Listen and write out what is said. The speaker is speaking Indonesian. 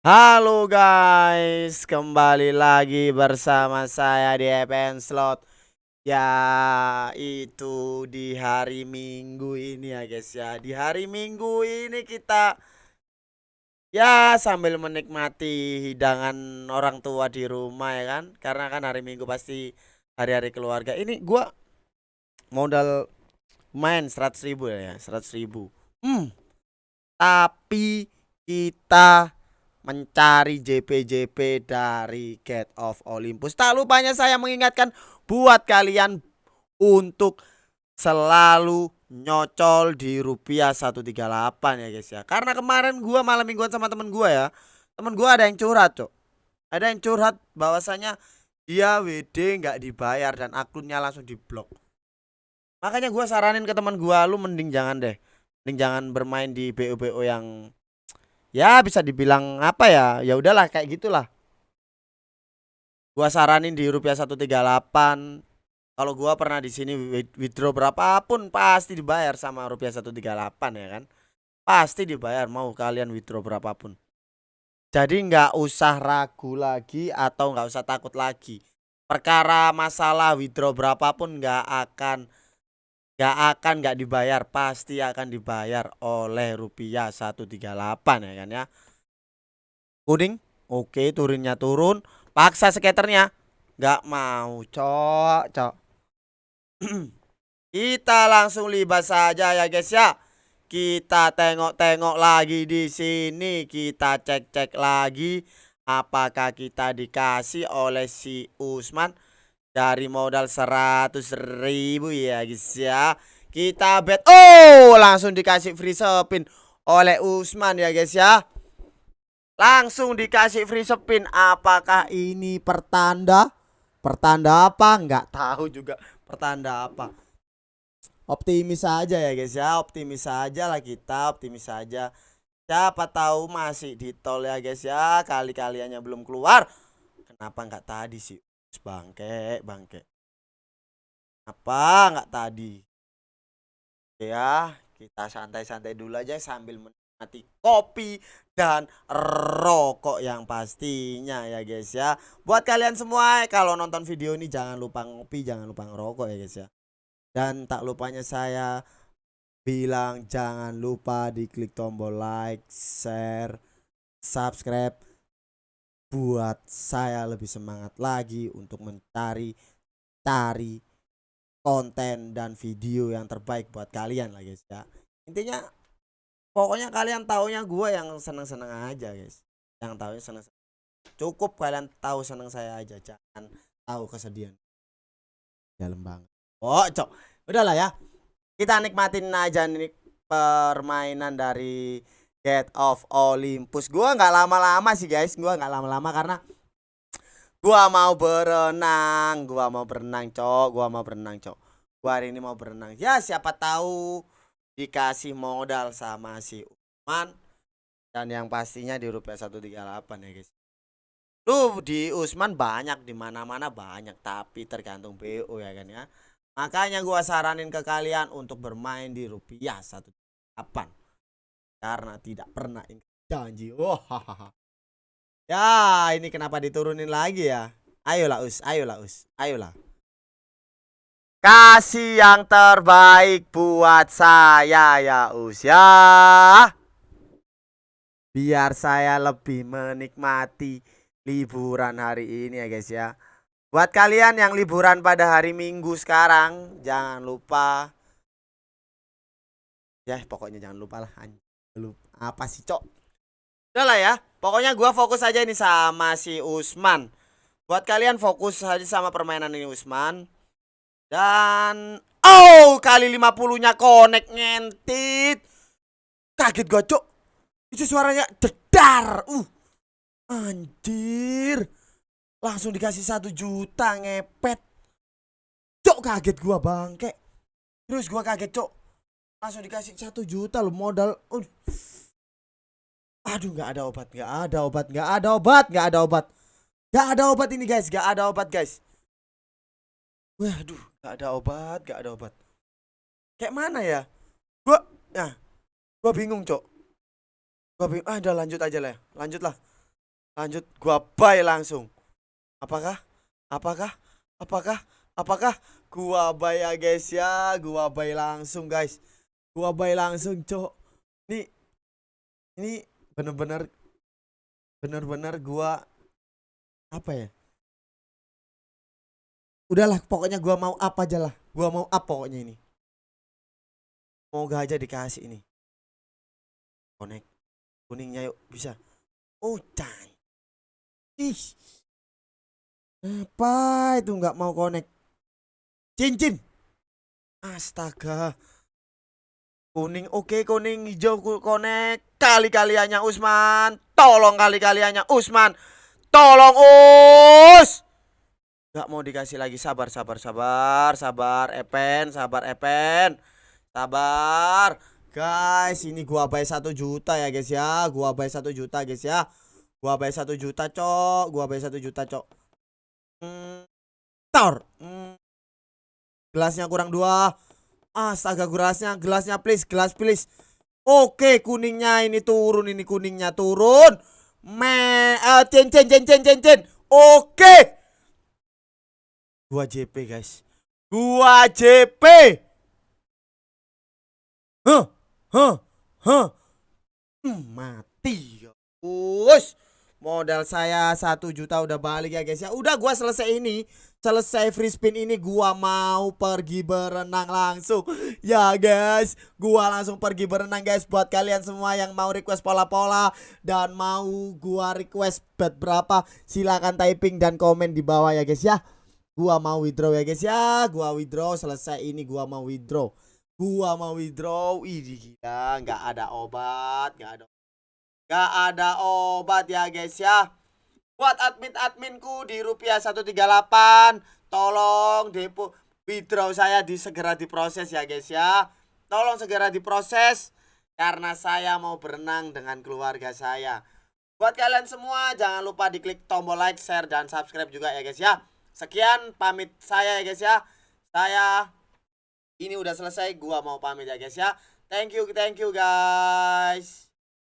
Halo guys, kembali lagi bersama saya di EPN Slot. Ya itu di hari Minggu ini ya guys ya. Di hari Minggu ini kita Ya sambil menikmati hidangan orang tua di rumah ya kan? Karena kan hari Minggu pasti hari-hari keluarga. Ini gua modal main 100 ribu ya 100 ribu. Hmm Tapi kita mencari JP-JP dari Gate of Olympus. Tak lupanya saya mengingatkan buat kalian untuk selalu nyocol di rupiah 138 ya guys ya. Karena kemarin gua malam mingguan sama temen gua ya. Temen gua ada yang curhat, Cok. Ada yang curhat bahwasanya dia WD nggak dibayar dan akunnya langsung diblok. Makanya gua saranin ke teman gua lu mending jangan deh. Mending jangan bermain di BO-BO yang ya bisa dibilang apa ya? Ya udahlah kayak gitulah. Gua saranin di rupiah 138 kalau gua pernah di sini withdraw berapapun pasti dibayar sama rupiah 138 ya kan? Pasti dibayar mau kalian withdraw berapapun. Jadi nggak usah ragu lagi atau nggak usah takut lagi. Perkara masalah withdraw berapapun nggak akan Gak akan gak dibayar. Pasti akan dibayar oleh rupiah 138 ya kan ya? Kuning Oke turunnya turun. Paksa skaternya? Gak mau cok cok. Kita langsung libas saja ya guys ya. Kita tengok-tengok lagi di sini. Kita cek-cek lagi apakah kita dikasih oleh si Usman dari modal 100 ribu ya guys ya. Kita bet. Oh langsung dikasih free spin oleh Usman ya guys ya. Langsung dikasih free spin Apakah ini pertanda? Pertanda apa? Nggak tahu juga. Pertanda apa? Optimis saja ya guys ya. Optimis saja lah kita. Optimis saja Siapa tahu masih di tol ya guys ya. Kali-kaliannya belum keluar. Kenapa nggak tadi sih bangke bangke. Apa? Nggak tadi. Ya kita santai-santai dulu aja sambil menikmati kopi dan rokok yang pastinya ya guys ya. Buat kalian semua kalau nonton video ini jangan lupa ngopi jangan lupa ngerokok ya guys ya. Dan tak lupanya saya bilang jangan lupa diklik tombol like share subscribe buat saya lebih semangat lagi untuk mencari cari konten dan video yang terbaik buat kalian lah guys ya. Intinya pokoknya kalian taunya gue yang seneng-seneng aja guys. Yang tahu seneng, seneng cukup kalian tahu seneng saya aja jangan tahu kesedihan. Dalam banget. Oh cok udahlah ya. Kita nikmatin aja nih permainan dari Get of Olympus. Gua nggak lama-lama sih guys, gua nggak lama-lama karena gua mau berenang, gua mau berenang, Cok. Gua mau berenang, Cok. Gua hari ini mau berenang. Ya, siapa tahu dikasih modal sama si Usman dan yang pastinya di rupiah 138 ya, guys. Lu di Usman banyak di mana-mana banyak, tapi tergantung BO ya kan ya. Makanya gua saranin ke kalian untuk bermain di rupiah 138 karena tidak pernah ingat janji. Wah. Ya, ini kenapa diturunin lagi ya? Ayolah Us, ayolah Us, ayolah. Kasih yang terbaik buat saya ya Us ya. Biar saya lebih menikmati liburan hari ini ya guys ya. Buat kalian yang liburan pada hari Minggu sekarang, jangan lupa ya pokoknya jangan lupa lah lu apa sih cok? Udah lah ya pokoknya gua fokus aja ini sama si Usman. Buat kalian fokus aja sama permainan ini Usman. Dan oh kali 50 nya connect ngentit. Kaget gua cok. Itu suaranya dedar. Uh anjir. Langsung dikasih satu juta ngepet. Cok kaget gua bangke. Terus gua kaget cok langsung dikasih satu juta lo modal uh. aduh nggak ada obat nggak ada obat nggak ada obat nggak ada obat nggak ada obat ini guys nggak ada obat guys waduh nggak ada obat nggak ada obat kayak mana ya gua nah gua bingung cok gua bingung ah udah lanjut aja lah lanjut lah Lanjut gua buy langsung. Apakah? Apakah? Apakah? Apakah? Gua buy ya guys ya. Gua buy langsung guys. Gua buy langsung, Cok. Ini ini bener-bener bener-bener gua apa ya? Udahlah, pokoknya gua mau apa aja lah. Gua mau apa pokoknya ini. Moga aja dikasih ini. Connect. Kuningnya yuk, bisa. Oh, cai. Ih. Apa itu nggak mau connect? Cincin. Astaga. Kuning oke kuning hijau connect. Kali-kaliannya Usman. Tolong kali-kaliannya Usman. Tolong Us. Gak mau dikasih lagi. Sabar sabar sabar sabar. Epen sabar Epen. Sabar. Guys ini gua bayar satu juta ya guys ya. Gua bayar satu juta guys ya. Gua bayar satu juta cok. Gua bayar satu juta cok. Hmm, tor. Hmm. gelasnya kurang dua astaga gelasnya gelasnya please gelas please oke kuningnya ini turun ini kuningnya turun me uh, cen cen cen cen cen cen oke Gua JP guys. Gua JP. Huh, huh, huh. Hmm, mati. Us. Modal saya satu juta udah balik ya guys ya. Udah gua selesai ini. Selesai free spin ini gua mau pergi berenang langsung. Ya guys, gua langsung pergi berenang guys buat kalian semua yang mau request pola-pola dan mau gua request bet berapa silakan typing dan komen di bawah ya guys ya gua mau withdraw ya guys ya gua withdraw selesai ini gua mau withdraw gua mau withdraw ini gila nggak ada obat nggak ada nggak ada obat ya guys ya buat admin adminku di rupiah 138 tolong depo withdraw saya di segera diproses ya guys ya tolong segera diproses karena saya mau berenang dengan keluarga saya buat kalian semua jangan lupa diklik tombol like share dan subscribe juga ya guys ya Sekian pamit saya ya guys ya. Saya ini udah selesai, gua mau pamit ya guys ya. Thank you, thank you guys.